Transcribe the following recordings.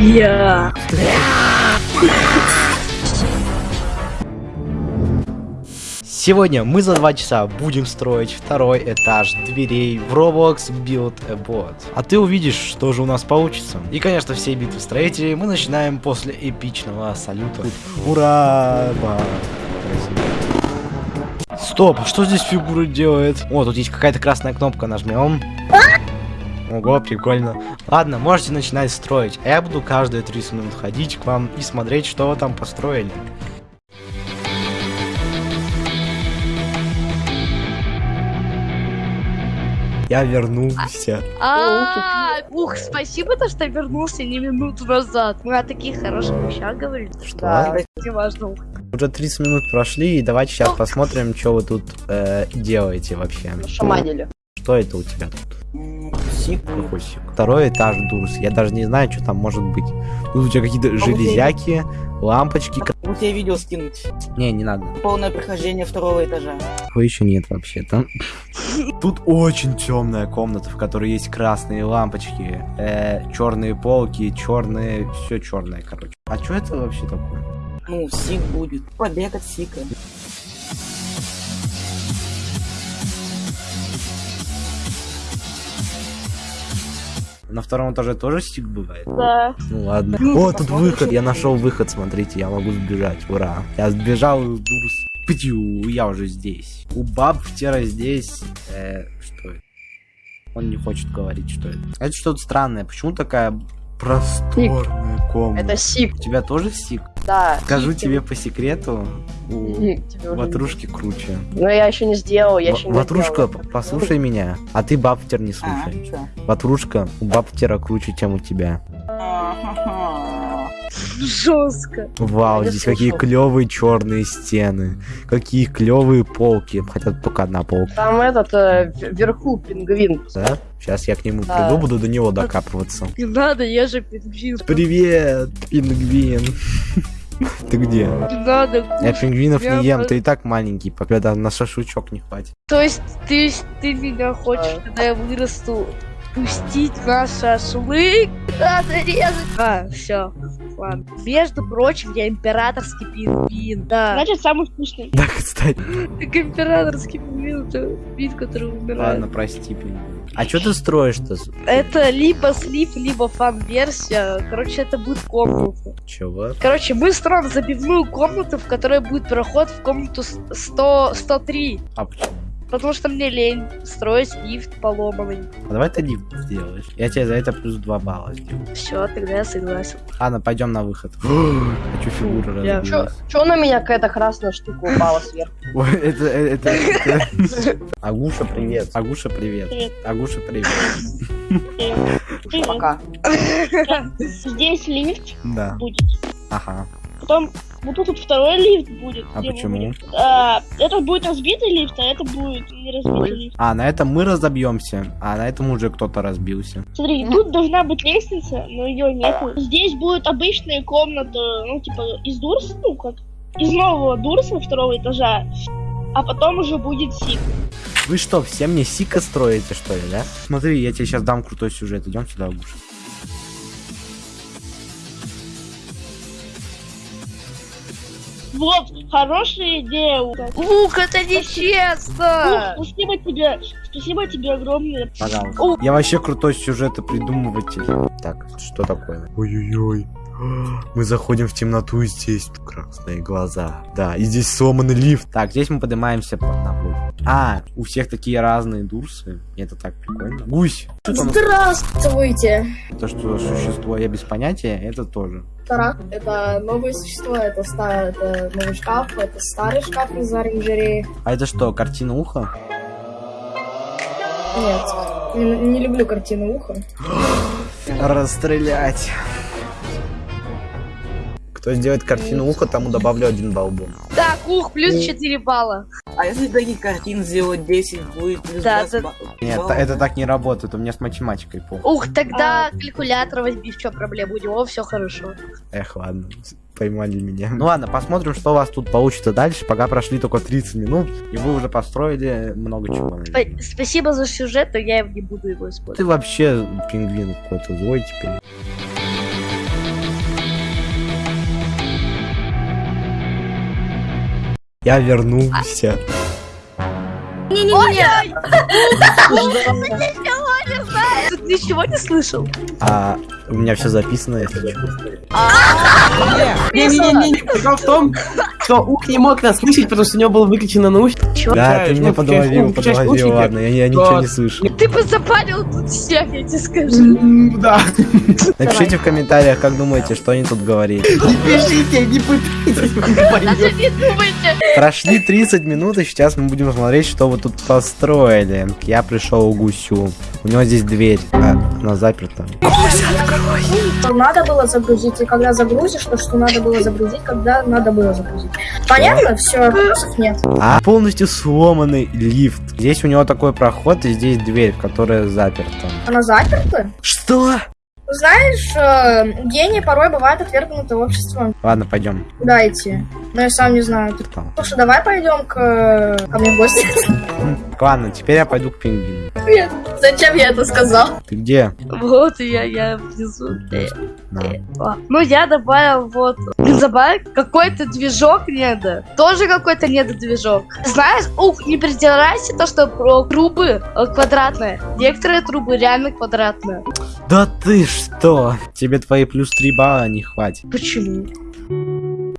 Я. Сегодня мы за два часа будем строить второй этаж дверей в Roblox Build a Bot. А ты увидишь, что же у нас получится. И, конечно, все битвы строителей мы начинаем после эпичного салюта. Ура! Стоп, а что здесь фигура делает? О, тут есть какая-то красная кнопка, нажмем. Ого, прикольно. Ладно, можете начинать строить. А я буду каждые 30 минут ходить к вам и смотреть, что вы там построили. Я вернулся. А, ух, спасибо, то, что вернулся не минуту назад. Мы о таких хороших вещах говорили. Что? Не важно. Уже 30 минут прошли, и давайте сейчас посмотрим, что вы тут э, делаете вообще. Шаманили. Что это у тебя тут? Сик. Какой сик? Второй этаж Дурс. Я даже не знаю, что там может быть. Тут у тебя какие-то железяки, лампочки. Вот я видео скинуть. Не, не надо. Полное прохождение второго этажа. Его еще нет вообще-то. Тут очень темная комната, в которой есть красные лампочки, э, черные полки, черные, все черное, короче. А что это вообще такое? Ну, сик будет. Побег от сика. На втором этаже тоже стик бывает? Да. Ну ладно. О, тут выход. Я нашел выход, смотрите, я могу сбежать. Ура. Я сбежал Дурс. Птю, я уже здесь. У Бабтера здесь... Э, что это? Он не хочет говорить, что это. Это что-то странное. Почему такая просторная комната? Это сик. У тебя тоже стик? Да. Скажу сик. тебе по секрету, у Сик ватрушки круче. Но я еще не сделал, я еще В- не Ватрушка, сделал. послушай меня. А ты Бабтер не А, слушай. чё? Ватрушка, у Бабтера круче, чем у тебя. Жестко. Вау, Я здесь какие клевые черные стены. Какие клевые полки. Хотя только одна полка, Там этот, э, вверху пингвин. да? Сейчас я к нему Да. приду, буду до него докапываться. Не надо, я же пингвин. Привет, пингвин. Ты где? Не надо. Я пингвинов Я не ем, ты и так маленький, пока на шашлычок не хватит. То есть ты, ты меня хочешь, А. когда я вырасту, пустить на шашлык? Надо резать. А, все. Ладно. Между прочим, я императорский пингвин. Да. Значит, самый вкусный. Да, кстати. Так императорский пингвин, это вид, который умирает. Ладно, прости, пингвин. А что ты строишь-то? Это либо слив, либо фан-версия. Короче, это будет комната. Чего? Короче, мы строим забивную комнату, в которой будет проход в комнату с- 100, 103. А почему? Потому что мне лень строить лифт поломанный. А давай ты лифт сделаешь. Я тебе за это плюс 2 балла сделаю. Все, тогда я согласен. Ладно, пойдем на выход. Хочу фигуру Я- Чё, на меня какая-то красная штука упала сверху? Ой, это, это, это- Агуша, привет. Агуша, привет. Агуша, привет. Привет. Пока. Здесь лифт Да. будет. Ага. Потом вот тут вот второй лифт будет. А почему? будем. А, это будет разбитый лифт, а это будет не разбитый лифт. А, на этом мы разобьемся, а на этом уже кто-то разбился. Смотри, тут должна быть лестница, но ее нету. Здесь будет обычная комната, ну, типа, из Дурса, ну, как из нового Дурса второго этажа. А потом уже будет Сик. Вы что, все мне сика строите, что ли, да? Смотри, я тебе сейчас дам крутой сюжет. Идем сюда, Агуша. Вот, хорошая идея. Ука. Лук, это нечестно! Ух, спасибо тебе, спасибо тебе огромное. Пожалуйста. Я вообще крутой сюжета придумыватель. Так, что такое? Ой-ой-ой. Мы заходим в темноту, и здесь красные глаза. Да, и здесь сломанный лифт. Так, здесь мы поднимаемся по одному. А, у всех такие разные дурсы. Это так прикольно. Гусь. Что там? Здравствуйте! То, что существо я без понятия, это тоже. Тарак — это новое существо, это, ста- это новый шкаф, это старый шкаф из оранжереи. А это что, картина уха? Нет, не, не люблю картину уха. Расстрелять. Кто сделает картину уха, тому добавлю один балл бонус. Так, ух, плюс 4 балла. А если таких картин сделать 10, будет плюс Да, 20 да. баллов. Нет, это так не работает, у меня с математикой плохо. Ух, тогда калькулятор возьми, в чем проблема? У него все хорошо. Эх, ладно, поймали меня. Ну ладно, посмотрим, что у вас тут получится дальше. Пока прошли только 30 минут, и вы уже построили много чего. Спа- Спасибо за сюжет, но я не буду его использовать. Ты вообще пингвин какой-то злой теперь. Я вернулся. Ты ничего не слышал? А у меня все записано, если что. Не-не-не, в том, что Ух не мог нас слышать, потому что у него был выключен наушник. Да, ты меня подловил, подловил, ладно, я, ничего не слышу. Ты бы запалил тут всех, я тебе скажу. Да. Напишите в комментариях, как думаете, что они тут говорили. Не пишите, не пытайтесь, Даже не думайте. Прошли 30 минут, и сейчас мы будем смотреть, что вы тут построили. Я пришел к гусю. У него здесь дверь, а она заперта. Что надо было загрузить, и когда загрузишь, то что надо было загрузить, когда надо было загрузить. Понятно? Все, вопросов нет. А полностью сломанный лифт. Здесь у него такой проход, и здесь дверь, которая заперта. Она заперта? Что? Знаешь, э, гении порой бывают отвергнуты обществом. Ладно, пойдем. Куда идти? Но я сам не знаю. Слушай, давай пойдем к, э, ко мне в гости. Ладно, теперь я пойду к пингвину. Зачем я это сказал? Ты где? Вот я, я внизу. Ну, я добавил вот... Забавил какой-то движок недо. Тоже какой-то недодвижок. Знаешь, ух, не придирайся то, что про трубы э, квадратные. Некоторые трубы реально квадратные. Да ты что? Тебе твои плюс 3 балла не хватит. Почему?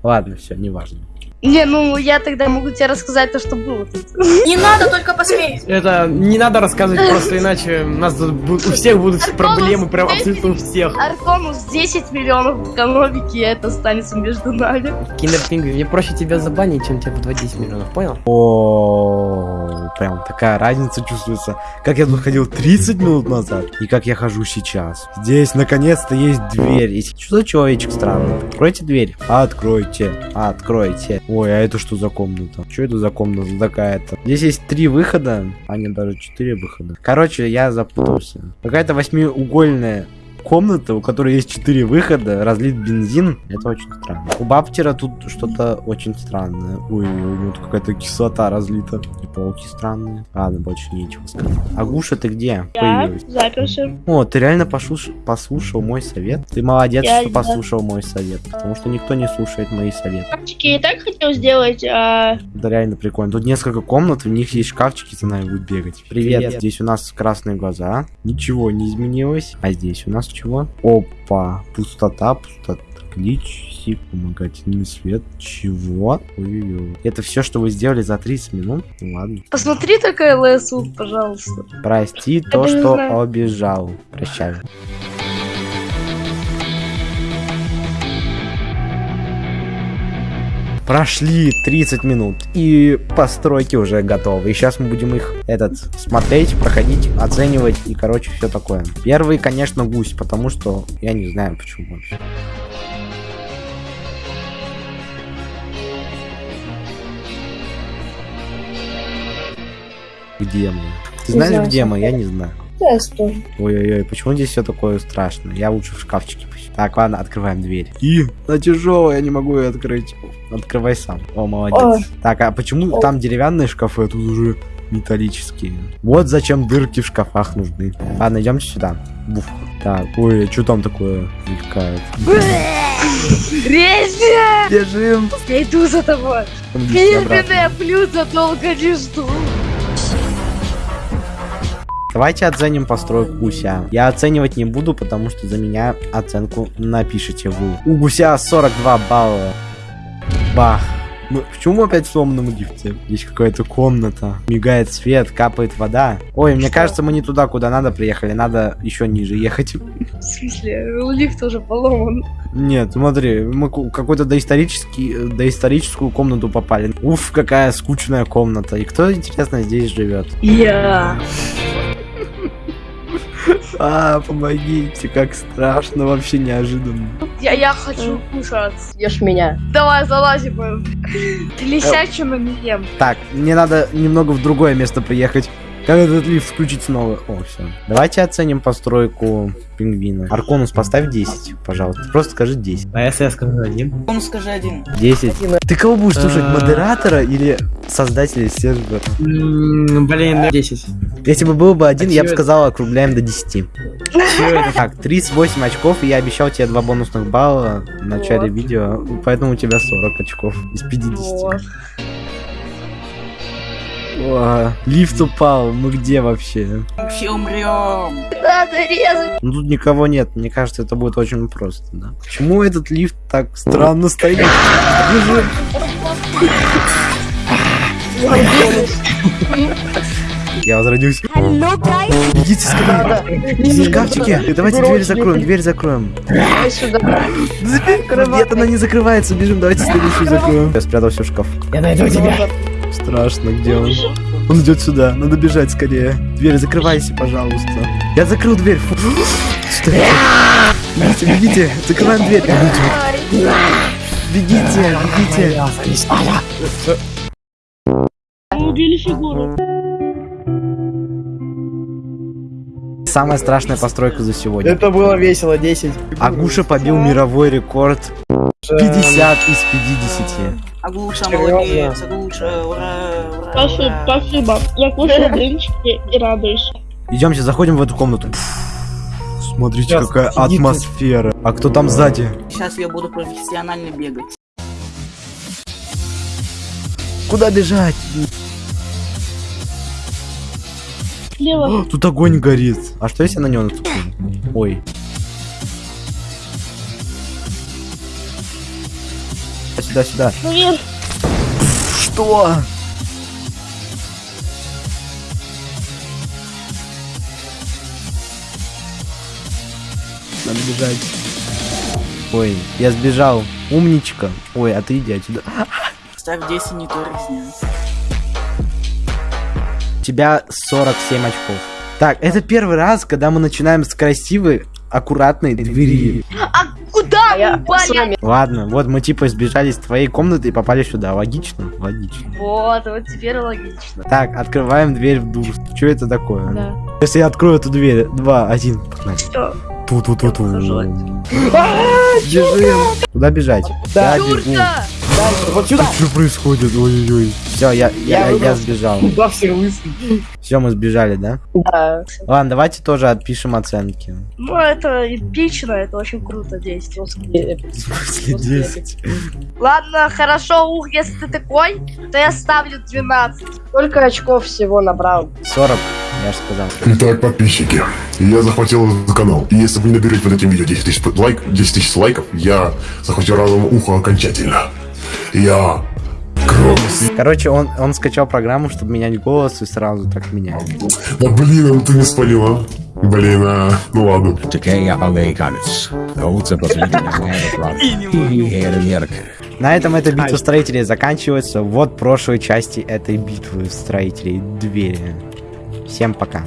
Ладно, все, неважно. Не, ну я тогда могу тебе рассказать то, что было тут. Не надо, только посмей. Это не надо рассказывать просто, иначе у нас тут у всех будут проблемы, прям абсолютно у всех. Арконус 10 миллионов экономики, и это останется между нами. Киндер Пингвин, мне проще тебя забанить, чем тебе подводить 10 миллионов, понял? О, прям такая разница чувствуется. Как я тут ходил 30 минут назад и как я хожу сейчас. Здесь наконец-то есть дверь. И Что за человечек странный? Откройте дверь. Откройте. Откройте. Ой, а это что за комната? Что это за комната такая-то? Здесь есть три выхода, а не даже четыре выхода. Короче, я запутался. Какая-то восьмиугольная комната, у которой есть четыре выхода, разлит бензин. Это очень странно. У Баптера тут что-то очень странное. Ой, у него тут какая-то кислота разлита. И пауки странные. Ладно, больше нечего сказать. Агуша, ты где? Я Появилась. заперся. О, ты реально послуш- послушал мой совет? Ты молодец, Я- что да. послушал мой совет. Потому что никто не слушает мои советы. Шкафчики я и так хотел сделать, а... Да реально прикольно. Тут несколько комнат, в них есть шкафчики, за нами будет бегать. Привет. Привет. Здесь у нас красные глаза. Ничего не изменилось. А здесь у нас чего? Опа. Пустота, пустота. Клич, сип, помогательный свет. Чего? Ой-ой-ой. Это все, что вы сделали за 30 минут? Ну ладно. Посмотри только ЛСУ, пожалуйста. Прости то, даже не что знаю. обижал. Прощай. Прошли 30 минут, и постройки уже готовы. И сейчас мы будем их этот смотреть, проходить, оценивать и, короче, все такое. Первый, конечно, гусь, потому что я не знаю, почему вообще. Где мы? Ты знаешь, где мы? Я не знаю. Тоже. Ой-ой-ой, почему здесь все такое страшное? Я лучше в шкафчике. Так, ладно, открываем дверь. И, она тяжелая, я не могу ее открыть. Открывай сам. О, молодец. Ой. Так, а почему Ой. там деревянные шкафы, а тут уже металлические? Вот зачем дырки в шкафах нужны. Ладно, идемте сюда. Буф. Так, ой, а что там такое мелькает? Резня! Бежим! Я иду за тобой. Фирменное блюдо долго не жду. Давайте оценим постройку гуся. Я оценивать не буду, потому что за меня оценку напишите вы. У гуся 42 балла. Бах. Ну, почему опять в сломанном лифте? Здесь какая-то комната. Мигает свет, капает вода. Ой, мне кажется, мы не туда, куда надо приехали. Надо еще ниже ехать. В смысле, лифт уже поломан. Нет, смотри, мы ку- какой-то доисторический, доисторическую комнату попали. Уф, какая скучная комната. И кто, интересно, здесь живет? Я. А, помогите, как страшно, вообще неожиданно. Я, я хочу кушать. Ешь меня. Давай, залазим. Лисячим мы ем. Так, мне надо немного в другое место приехать. Как этот лифт включить снова? О, все. Давайте оценим постройку пингвина. Арконус, поставь 10, пожалуйста. Просто скажи 10. А если я скажу один? Он скажи один. 10. Ты кого будешь слушать, А. модератора или создателя сервера? Блин, 10. Если бы был бы один, А я бы сказал, округляем до 10. Чё это? Так, 38 очков, и я обещал тебе 2 бонусных балла в начале видео, поэтому у тебя 40 очков из 50. О, лифт упал, мы где вообще? Все умрем. Надо резать. Ну тут никого нет, мне кажется, это будет очень просто, да. Почему этот лифт так странно стоит? Бежим. Я возродился. Бегите скорее. За шкафчики. Давайте дверь закроем, дверь закроем. Давай сюда. Нет, она не закрывается. Бежим, давайте следующую закроем. Я спрятался в шкаф. Я найду тебя. Страшно, где он? Он идет сюда, надо бежать скорее. Дверь закрывайся, пожалуйста. Я закрыл дверь. Фу. Что это? Бегите, бегите, закрываем дверь. Бегите, бегите. Убили фигуру. Самая страшная постройка за сегодня. Это было весело, 10. Агуша побил мировой рекорд 50 из 50. Агуша, молодец, Агуша, ура, ура, Спасибо, ура. спасибо. Я кушаю блинчики и радуюсь. Идемте, заходим в эту комнату. Смотрите, Сейчас, какая сидите. атмосфера. А кто там сзади? Сейчас я буду профессионально бегать. Куда бежать? Слева. Тут огонь горит. А что если на него наступлю? Ой. Сюда, сюда. Наверх. Что? Надо бежать. Ой, я сбежал. Умничка. Ой, а ты иди отсюда. Ставь 10, не то резня. У тебя 47 очков. Так, это первый раз, когда мы начинаем с красивой, аккуратной двери. А куда А я вы упали? с. Ладно, вот мы типа сбежали из твоей комнаты и попали сюда. Логично? Логично. Вот, вот теперь логично. Так, открываем дверь в душ. Что это такое? Да. Если я открою эту дверь, два, один, погнали. Все. Ту-ту-ту-ту. Бежим. Куда бежать? Да. Я Юрка! Вот сюда. Что происходит? Ой-ой-ой. Все, я, я, Я я, сбежал. Куда все лысый? Все, мы сбежали, да? Да. Ладно, давайте тоже отпишем оценки. Ну, это эпично, это очень круто действие. В смысле 10? Ладно, хорошо, ух, если ты такой, то я ставлю 12. Сколько очков всего набрал? 40, я же сказал. Итак, подписчики, я захватил этот канал. И если вы не наберете под этим видео 10 тысяч лайк, 10 тысяч лайков, я захватил разум ухо окончательно. Я. Короче, он, он скачал программу, чтобы менять голос и сразу так меняет. Да блин, ну ты не спалила. Блин, а, ну ладно. На этом эта битва строителей заканчивается. Вот прошлой части этой битвы строителей двери. Всем пока.